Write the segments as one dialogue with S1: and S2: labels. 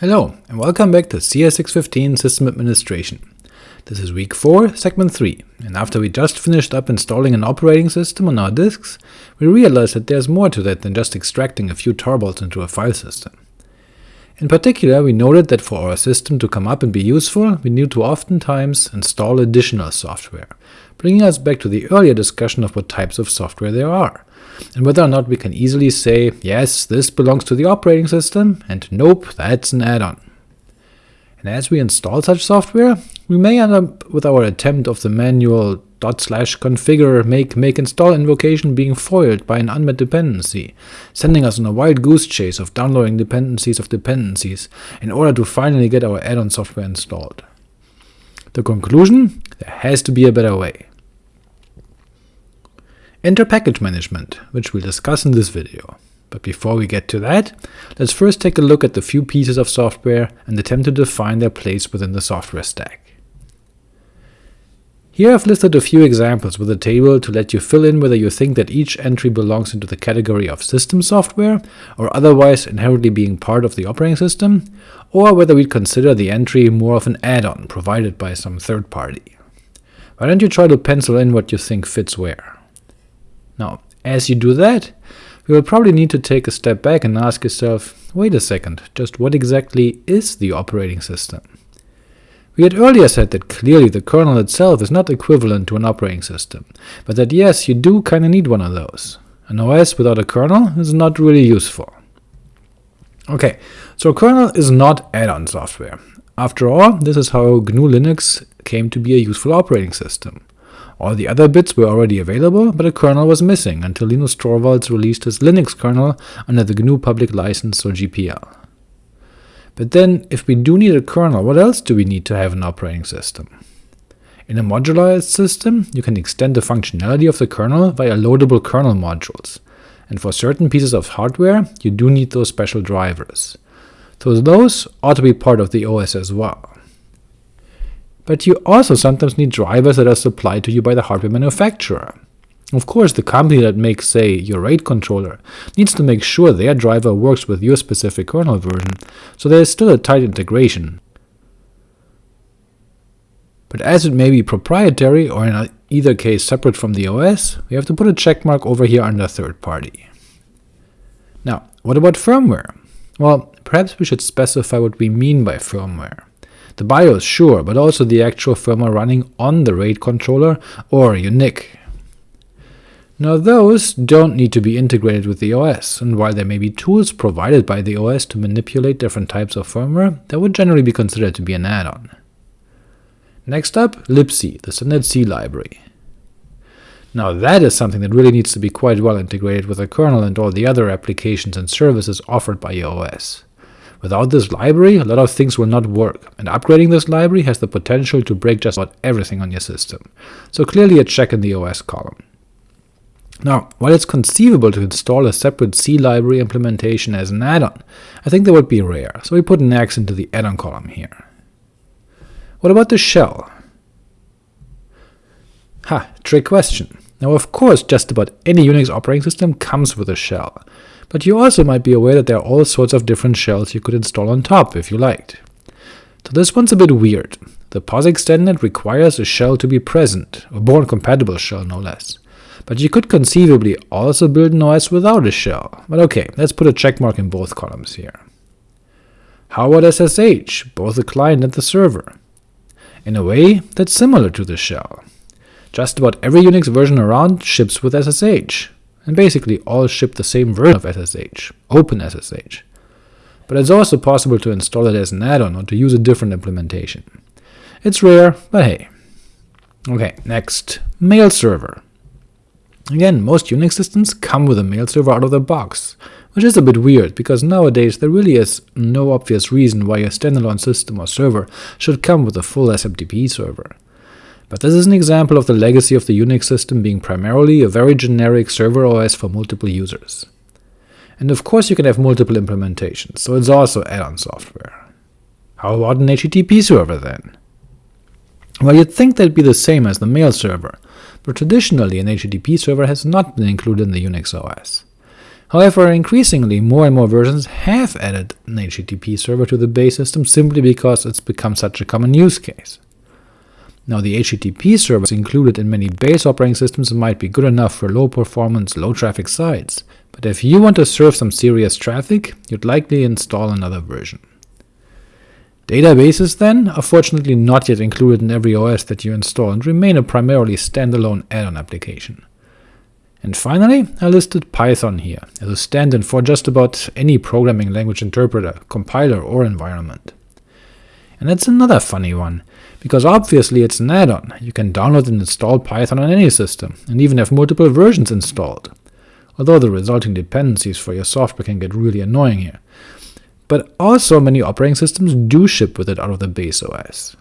S1: Hello, and welcome back to CS615 System Administration. This is week 4, segment 3, and after we just finished up installing an operating system on our disks, we realized that there's more to that than just extracting a few tarballs into a file system. In particular, we noted that for our system to come up and be useful, we need to oftentimes install additional software, bringing us back to the earlier discussion of what types of software there are, and whether or not we can easily say, yes, this belongs to the operating system, and nope, that's an add-on. And as we install such software, we may end up with our attempt of the manual dot slash configure make make install invocation being foiled by an unmet dependency, sending us on a wild goose chase of downloading dependencies of dependencies in order to finally get our add-on software installed. The conclusion? There has to be a better way. Enter package management, which we'll discuss in this video. But before we get to that, let's first take a look at the few pieces of software and attempt to define their place within the software stack. Here I've listed a few examples with a table to let you fill in whether you think that each entry belongs into the category of system software, or otherwise inherently being part of the operating system, or whether we'd consider the entry more of an add-on provided by some third party. Why don't you try to pencil in what you think fits where? Now, as you do that, you will probably need to take a step back and ask yourself, wait a second, just what exactly is the operating system? We had earlier said that clearly the kernel itself is not equivalent to an operating system, but that yes, you do kinda need one of those. An OS without a kernel is not really useful. Ok, so kernel is not add-on software. After all, this is how GNU Linux came to be a useful operating system. All the other bits were already available, but a kernel was missing until Linus Torvalds released his Linux kernel under the GNU Public License or GPL. But then, if we do need a kernel, what else do we need to have an operating system? In a modularized system, you can extend the functionality of the kernel via loadable kernel modules, and for certain pieces of hardware, you do need those special drivers. So those ought to be part of the OS as well. But you also sometimes need drivers that are supplied to you by the hardware manufacturer. Of course, the company that makes, say, your RAID controller needs to make sure their driver works with your specific kernel version, so there is still a tight integration. But as it may be proprietary, or in either case separate from the OS, we have to put a checkmark over here under third party. Now, what about firmware? Well, perhaps we should specify what we mean by firmware. The BIOS, sure, but also the actual firmware running on the RAID controller or your NIC. Now those don't need to be integrated with the OS, and while there may be tools provided by the OS to manipulate different types of firmware, that would generally be considered to be an add-on. Next up, libc, the standard C library. Now that is something that really needs to be quite well integrated with the kernel and all the other applications and services offered by your OS. Without this library, a lot of things will not work, and upgrading this library has the potential to break just about everything on your system, so clearly a check in the OS column. Now, while it's conceivable to install a separate C library implementation as an add-on, I think that would be rare, so we put an X into the add-on column here. What about the shell? Ha, trick question. Now of course just about any Unix operating system comes with a shell, but you also might be aware that there are all sorts of different shells you could install on top if you liked. So this one's a bit weird. The POSIX standard requires a shell to be present, a Bourne-compatible shell no less. But you could conceivably also build an OS without a shell, but ok, let's put a checkmark in both columns here. How about SSH, both the client and the server? In a way, that's similar to the shell. Just about every Unix version around ships with SSH, and basically all ship the same version of SSH, OpenSSH. But it's also possible to install it as an add-on or to use a different implementation. It's rare, but hey. Ok, next, mail server. Again, most Unix systems come with a mail server out of the box, which is a bit weird, because nowadays there really is no obvious reason why a standalone system or server should come with a full SMTP server. But this is an example of the legacy of the Unix system being primarily a very generic server OS for multiple users. And of course you can have multiple implementations, so it's also add-on software. How about an HTTP server then? Well, you'd think that'd be the same as the mail server, but traditionally an HTTP server has not been included in the Unix OS. However, increasingly more and more versions have added an HTTP server to the base system simply because it's become such a common use case. Now the HTTP servers included in many base operating systems might be good enough for low-performance, low-traffic sites, but if you want to serve some serious traffic, you'd likely install another version. Databases, then, are fortunately not yet included in every OS that you install and remain a primarily standalone add-on application. And finally, I listed Python here, as a stand-in for just about any programming language interpreter, compiler, or environment. And that's another funny one, because obviously it's an add-on, you can download and install Python on any system, and even have multiple versions installed, although the resulting dependencies for your software can get really annoying here, but also many operating systems do ship with it out of the base OS.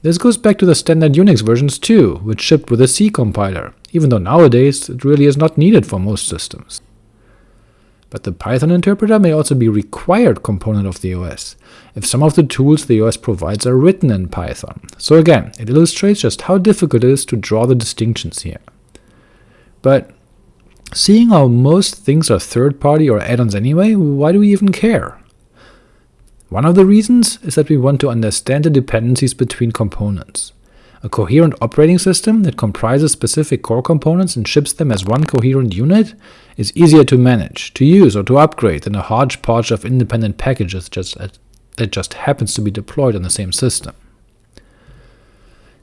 S1: This goes back to the standard Unix versions too, which shipped with a C compiler, even though nowadays it really is not needed for most systems. But the Python interpreter may also be required component of the OS, if some of the tools the OS provides are written in Python, so again, it illustrates just how difficult it is to draw the distinctions here. But seeing how most things are third-party or add-ons anyway, why do we even care? One of the reasons is that we want to understand the dependencies between components. A coherent operating system that comprises specific core components and ships them as one coherent unit is easier to manage, to use, or to upgrade than a hodgepodge of independent packages just that just happens to be deployed on the same system.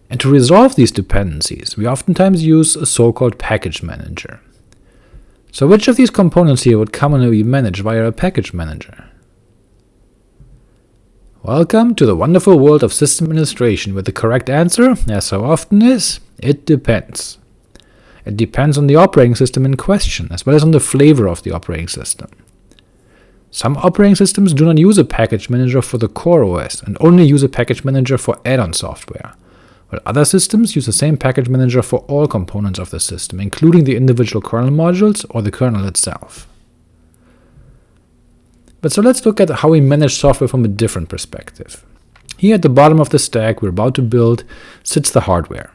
S1: And to resolve these dependencies, we oftentimes use a so-called package manager. So which of these components here would commonly be managed via a package manager? Welcome to the wonderful world of system administration, with the correct answer, as so often is, it depends. It depends on the operating system in question, as well as on the flavor of the operating system. Some operating systems do not use a package manager for the core OS, and only use a package manager for add-on software, while other systems use the same package manager for all components of the system, including the individual kernel modules or the kernel itself. But so let's look at how we manage software from a different perspective. Here at the bottom of the stack we're about to build sits the hardware.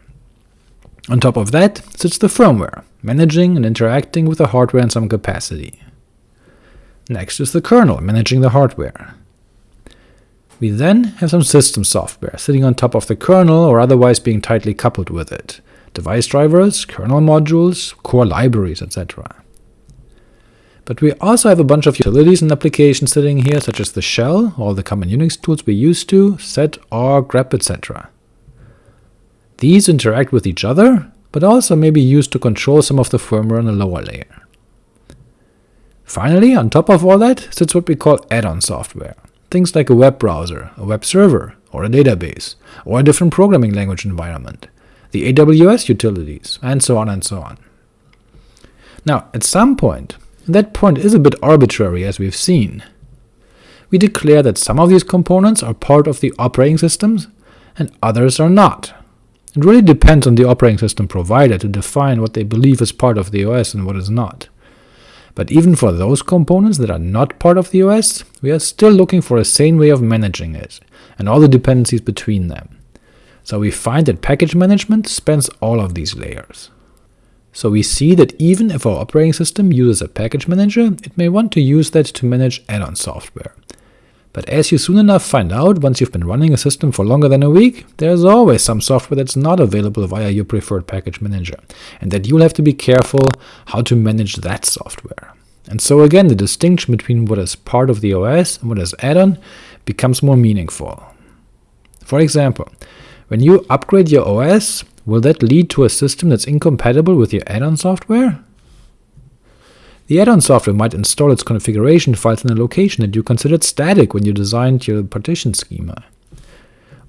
S1: On top of that sits the firmware, managing and interacting with the hardware in some capacity. Next is the kernel, managing the hardware. We then have some system software, sitting on top of the kernel or otherwise being tightly coupled with it, device drivers, kernel modules, core libraries, etc. But we also have a bunch of utilities and applications sitting here, such as the shell, all the common Unix tools we used to, sed, awk, grep, etc. These interact with each other, but also may be used to control some of the firmware on a lower layer. Finally, on top of all that sits what we call add-on software, things like a web browser, a web server, or a database, or a different programming language environment, the AWS utilities, and so on and so on. Now, at some point, that point is a bit arbitrary, as we've seen. We declare that some of these components are part of the operating systems, and others are not. It really depends on the operating system provider to define what they believe is part of the OS and what is not. But even for those components that are not part of the OS, we are still looking for a sane way of managing it, and all the dependencies between them. So we find that package management spans all of these layers. So we see that even if our operating system uses a package manager, it may want to use that to manage add-on software. But as you soon enough find out once you've been running a system for longer than a week, there's always some software that's not available via your preferred package manager, and that you'll have to be careful how to manage that software. And so again, the distinction between what is part of the OS and what is add-on becomes more meaningful. For example, when you upgrade your OS, Will that lead to a system that's incompatible with your add-on software? The add-on software might install its configuration files in a location that you considered static when you designed your partition schema.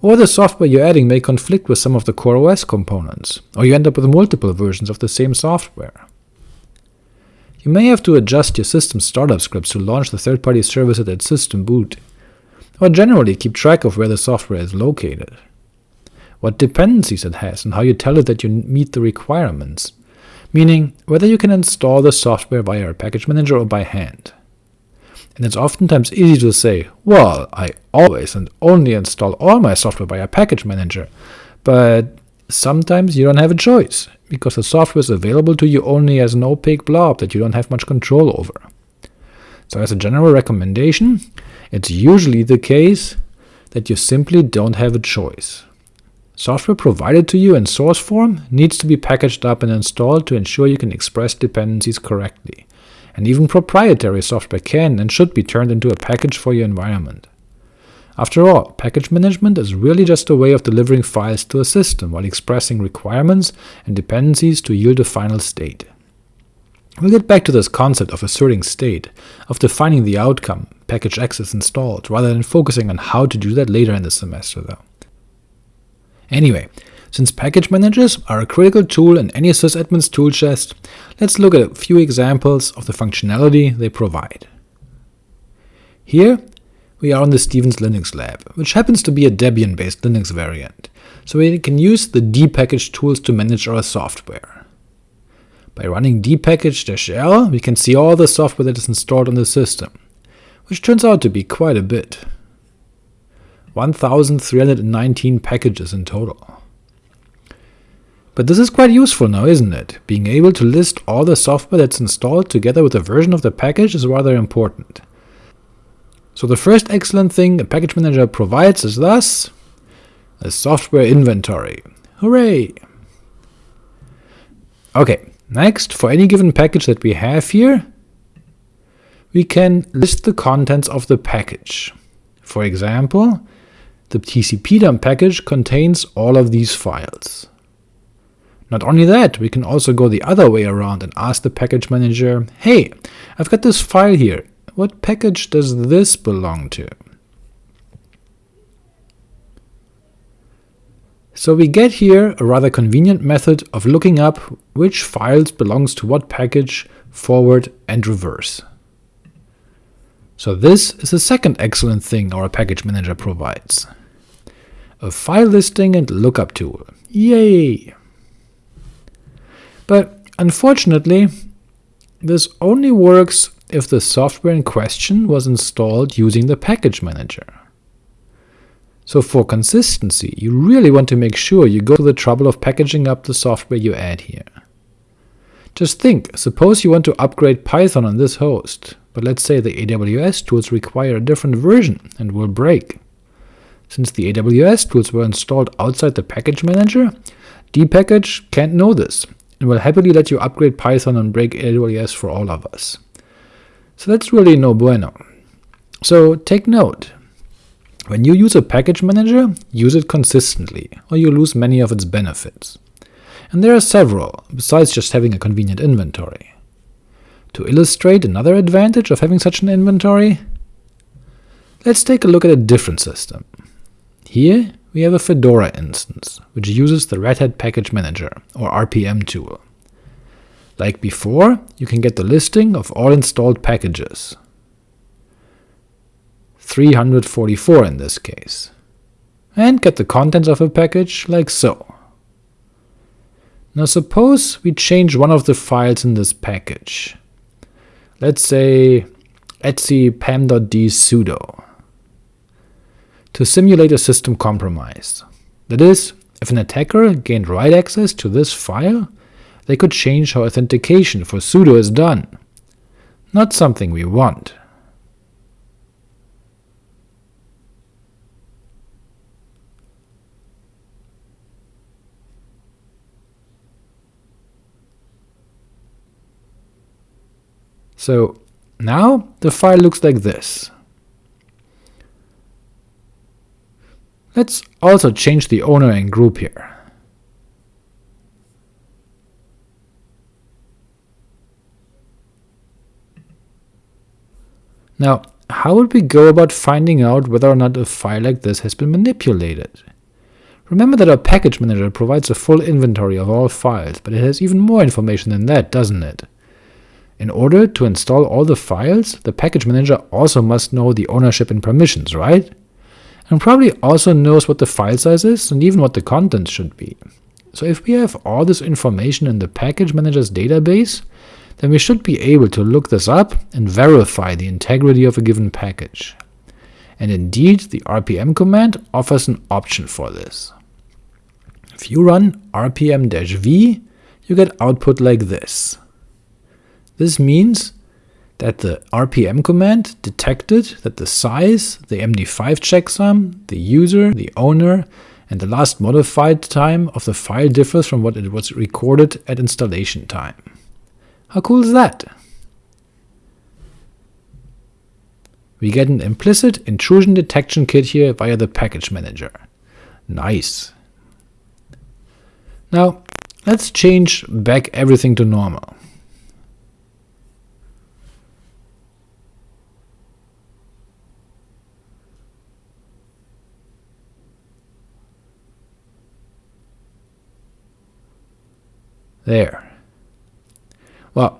S1: Or the software you're adding may conflict with some of the core OS components, or you end up with multiple versions of the same software. You may have to adjust your system startup scripts to launch the third-party service at system boot, or generally keep track of where the software is located what dependencies it has, and how you tell it that you meet the requirements, meaning whether you can install the software via a package manager or by hand. And it's oftentimes easy to say, well, I always and only install all my software via a package manager, but sometimes you don't have a choice, because the software is available to you only as an opaque blob that you don't have much control over. So as a general recommendation, it's usually the case that you simply don't have a choice. Software provided to you in source form needs to be packaged up and installed to ensure you can express dependencies correctly, and even proprietary software can and should be turned into a package for your environment. After all, package management is really just a way of delivering files to a system while expressing requirements and dependencies to yield a final state. We'll get back to this concept of asserting state, of defining the outcome, package X is installed, rather than focusing on how to do that later in the semester though. Anyway, since package managers are a critical tool in any sysadmin's tool chest, let's look at a few examples of the functionality they provide. Here, we are on the Stevens Linux Lab, which happens to be a Debian-based Linux variant, so we can use the dpackage tools to manage our software. By running dpackage-l, we can see all the software that is installed on the system, which turns out to be quite a bit. 1319 packages in total. But this is quite useful now, isn't it? Being able to list all the software that's installed together with the version of the package is rather important. So the first excellent thing a package manager provides is thus a software inventory. Hooray! Ok, next, for any given package that we have here, we can list the contents of the package. For example, the tcpdump package contains all of these files. Not only that, we can also go the other way around and ask the package manager, hey, I've got this file here, what package does this belong to? So we get here a rather convenient method of looking up which files belongs to what package, forward and reverse. So this is the second excellent thing our package manager provides a file listing and lookup tool. Yay! But unfortunately, this only works if the software in question was installed using the package manager. So for consistency, you really want to make sure you go to the trouble of packaging up the software you add here. Just think, suppose you want to upgrade Python on this host, but let's say the AWS tools require a different version and will break. Since the AWS tools were installed outside the package manager, dpackage can't know this, and will happily let you upgrade Python and break AWS for all of us. So that's really no bueno. So take note, when you use a package manager, use it consistently, or you lose many of its benefits. And there are several, besides just having a convenient inventory. To illustrate another advantage of having such an inventory, let's take a look at a different system. Here we have a Fedora instance, which uses the Red Hat Package Manager, or RPM tool. Like before, you can get the listing of all installed packages, 344 in this case, and get the contents of a package like so. Now suppose we change one of the files in this package. Let's say etc pam.d sudo to simulate a system compromise. That is, if an attacker gained write access to this file, they could change how authentication for sudo is done. Not something we want. So now the file looks like this. Let's also change the owner and group here. Now, how would we go about finding out whether or not a file like this has been manipulated? Remember that our package manager provides a full inventory of all files, but it has even more information than that, doesn't it? In order to install all the files, the package manager also must know the ownership and permissions, right? And probably also knows what the file size is and even what the contents should be. So if we have all this information in the package manager's database, then we should be able to look this up and verify the integrity of a given package. And indeed, the rpm command offers an option for this. If you run rpm-v, you get output like this. This means that the rpm command detected that the size, the MD5 checksum, the user, the owner, and the last modified time of the file differs from what it was recorded at installation time. How cool is that? We get an implicit intrusion detection kit here via the package manager. Nice. Now, let's change back everything to normal. There. Well,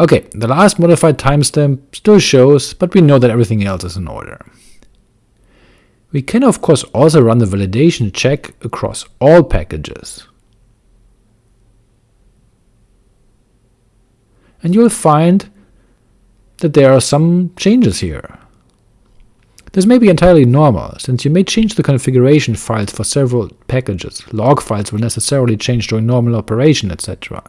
S1: okay, the last modified timestamp still shows, but we know that everything else is in order. We can of course also run the validation check across all packages. And you'll find that there are some changes here. This may be entirely normal, since you may change the configuration files for several packages, log files will necessarily change during normal operation, etc.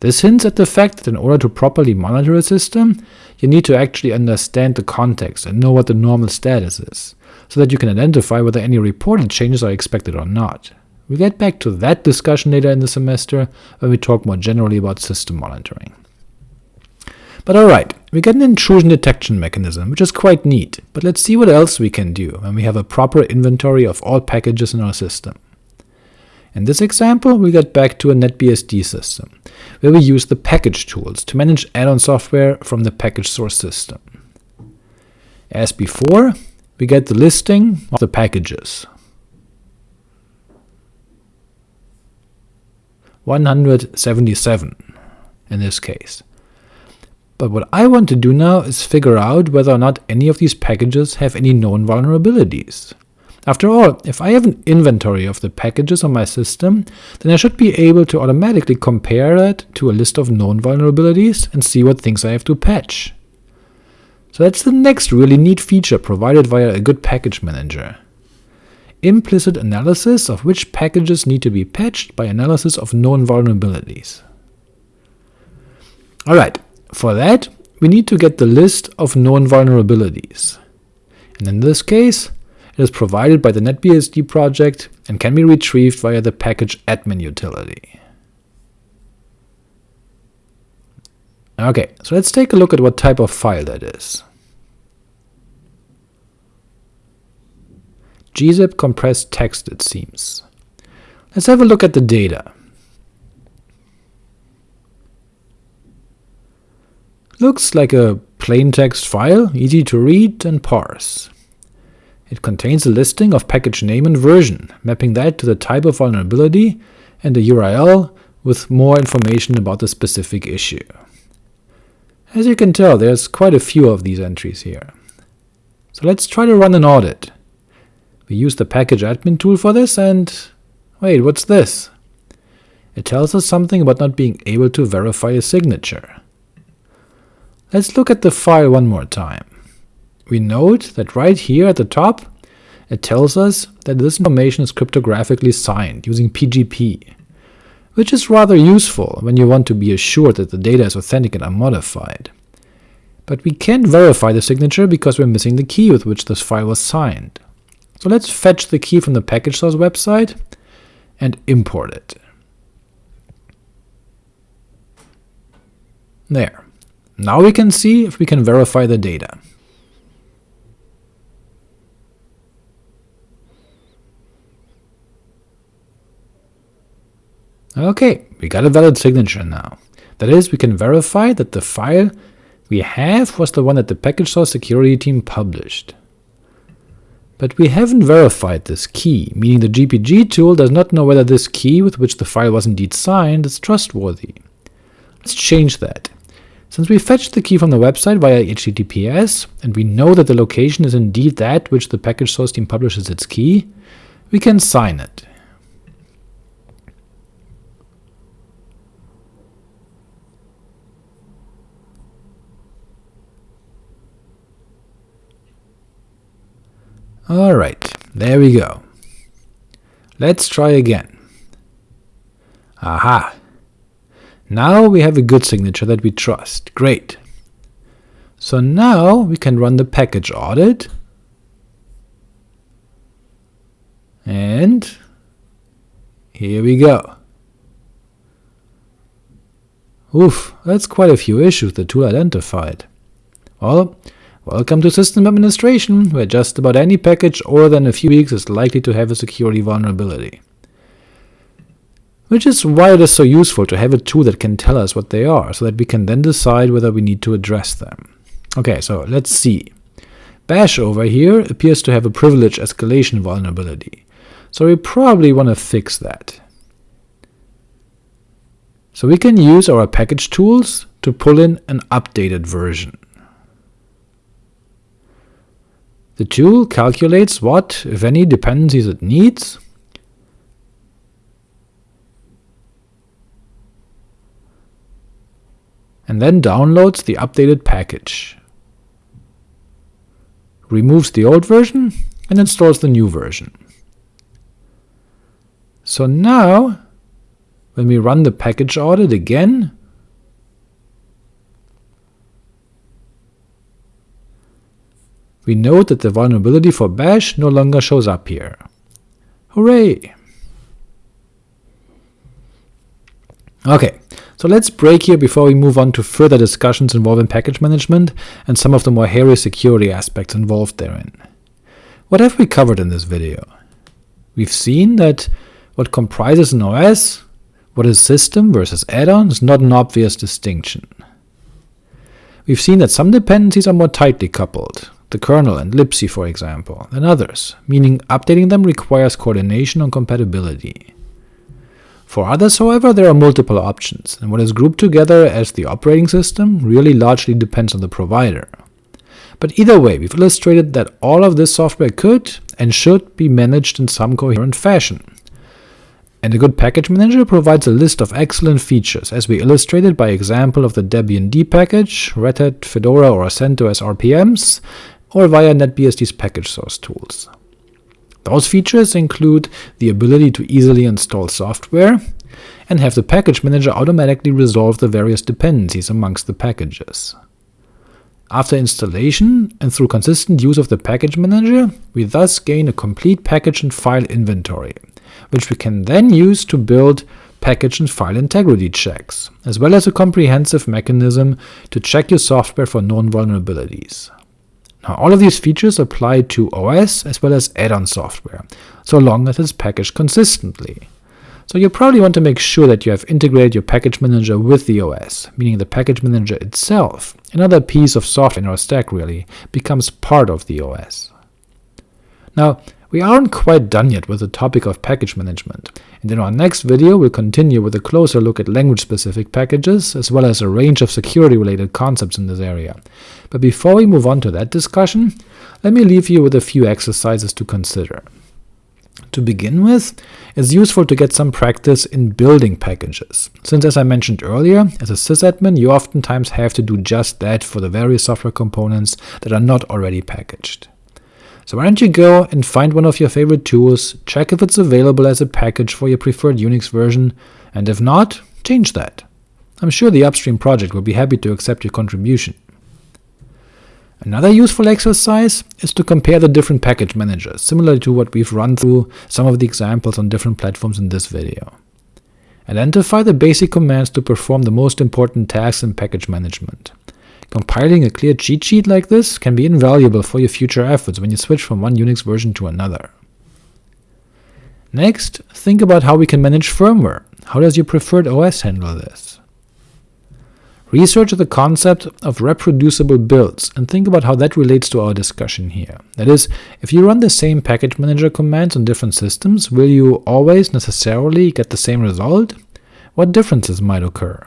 S1: This hints at the fact that in order to properly monitor a system, you need to actually understand the context and know what the normal status is, so that you can identify whether any reported changes are expected or not. We'll get back to that discussion later in the semester, when we talk more generally about system monitoring. But alright, we get an intrusion detection mechanism, which is quite neat, but let's see what else we can do when we have a proper inventory of all packages in our system. In this example, we get back to a NetBSD system, where we use the package tools to manage add-on software from the package source system. As before, we get the listing of the packages. 177 in this case. But what I want to do now is figure out whether or not any of these packages have any known vulnerabilities. After all, if I have an inventory of the packages on my system, then I should be able to automatically compare that to a list of known vulnerabilities and see what things I have to patch. So that's the next really neat feature provided via a good package manager. Implicit analysis of which packages need to be patched by analysis of known vulnerabilities. Alright, for that, we need to get the list of known vulnerabilities, and in this case, it is provided by the NetBSD project and can be retrieved via the package admin utility. Ok, so let's take a look at what type of file that is. gzip compressed text it seems. Let's have a look at the data. Looks like a plain text file, easy to read and parse. It contains a listing of package name and version, mapping that to the type of vulnerability, and a URL with more information about the specific issue. As you can tell, there's quite a few of these entries here. So let's try to run an audit. We use the package admin tool for this, and wait, what's this? It tells us something about not being able to verify a signature. Let's look at the file one more time. We note that right here at the top, it tells us that this information is cryptographically signed using PGP, which is rather useful when you want to be assured that the data is authentic and unmodified. But we can't verify the signature because we're missing the key with which this file was signed. So let's fetch the key from the package source website and import it. There. Now we can see if we can verify the data. Ok, we got a valid signature now. That is, we can verify that the file we have was the one that the package source security team published. But we haven't verified this key, meaning the GPG tool does not know whether this key with which the file was indeed signed is trustworthy. Let's change that. Since we fetched the key from the website via HTTPS, and we know that the location is indeed that which the package source team publishes its key, we can sign it. Alright, there we go. Let's try again. Aha! Now we have a good signature that we trust. Great. So now we can run the package audit, and here we go. Oof, that's quite a few issues the tool identified. Well, welcome to system administration, where just about any package older than a few weeks is likely to have a security vulnerability. Which is why it is so useful to have a tool that can tell us what they are, so that we can then decide whether we need to address them. Okay, so let's see. Bash over here appears to have a privilege escalation vulnerability, so we probably want to fix that. So we can use our package tools to pull in an updated version. The tool calculates what, if any, dependencies it needs, and then downloads the updated package removes the old version, and installs the new version. So now, when we run the package audit again, we note that the vulnerability for bash no longer shows up here. Hooray! Ok, so let's break here before we move on to further discussions involving package management and some of the more hairy security aspects involved therein. What have we covered in this video? We've seen that what comprises an OS, what is system versus add-on, is not an obvious distinction. We've seen that some dependencies are more tightly coupled, the kernel and libc for example, than others, meaning updating them requires coordination on compatibility. For others, however, there are multiple options, and what is grouped together as the operating system really largely depends on the provider. But either way, we've illustrated that all of this software could and should be managed in some coherent fashion. And a good package manager provides a list of excellent features, as we illustrated by example of the Debian D package, Red Hat, Fedora or CentOS RPMs, or via NetBSD's package source tools. Those features include the ability to easily install software, and have the package manager automatically resolve the various dependencies amongst the packages. After installation, and through consistent use of the package manager, we thus gain a complete package and file inventory, which we can then use to build package and file integrity checks, as well as a comprehensive mechanism to check your software for known vulnerabilities. Now, all of these features apply to OS as well as add-on software, so long as it's packaged consistently. So you probably want to make sure that you have integrated your package manager with the OS, meaning the package manager itself, another piece of software in our stack really, becomes part of the OS. Now, we aren't quite done yet with the topic of package management, and in our next video we'll continue with a closer look at language-specific packages, as well as a range of security-related concepts in this area. But before we move on to that discussion, let me leave you with a few exercises to consider. To begin with, it's useful to get some practice in building packages, since as I mentioned earlier, as a sysadmin you oftentimes have to do just that for the various software components that are not already packaged. So why don't you go and find one of your favorite tools, check if it's available as a package for your preferred Unix version, and if not, change that. I'm sure the upstream project will be happy to accept your contribution. Another useful exercise is to compare the different package managers, similar to what we've run through some of the examples on different platforms in this video. Identify the basic commands to perform the most important tasks in package management. Compiling a clear cheat sheet like this can be invaluable for your future efforts when you switch from one Unix version to another. Next, think about how we can manage firmware. How does your preferred OS handle this? Research the concept of reproducible builds, and think about how that relates to our discussion here. That is, if you run the same package manager commands on different systems, will you always necessarily get the same result? What differences might occur?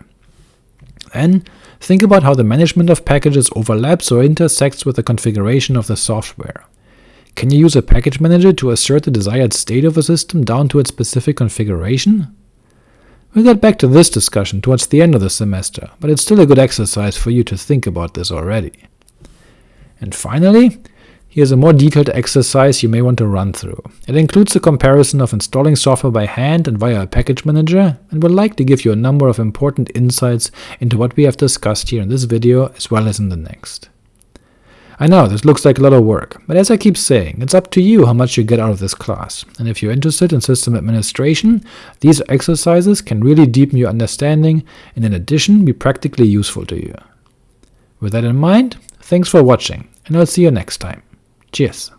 S1: Then, Think about how the management of packages overlaps or intersects with the configuration of the software. Can you use a package manager to assert the desired state of a system down to its specific configuration? We'll get back to this discussion towards the end of the semester, but it's still a good exercise for you to think about this already. And finally, Here's a more detailed exercise you may want to run through. It includes a comparison of installing software by hand and via a package manager, and will likely give you a number of important insights into what we have discussed here in this video as well as in the next. I know, this looks like a lot of work, but as I keep saying, it's up to you how much you get out of this class, and if you're interested in system administration, these exercises can really deepen your understanding and in addition be practically useful to you. With that in mind, thanks for watching, and I'll see you next time. Cheers!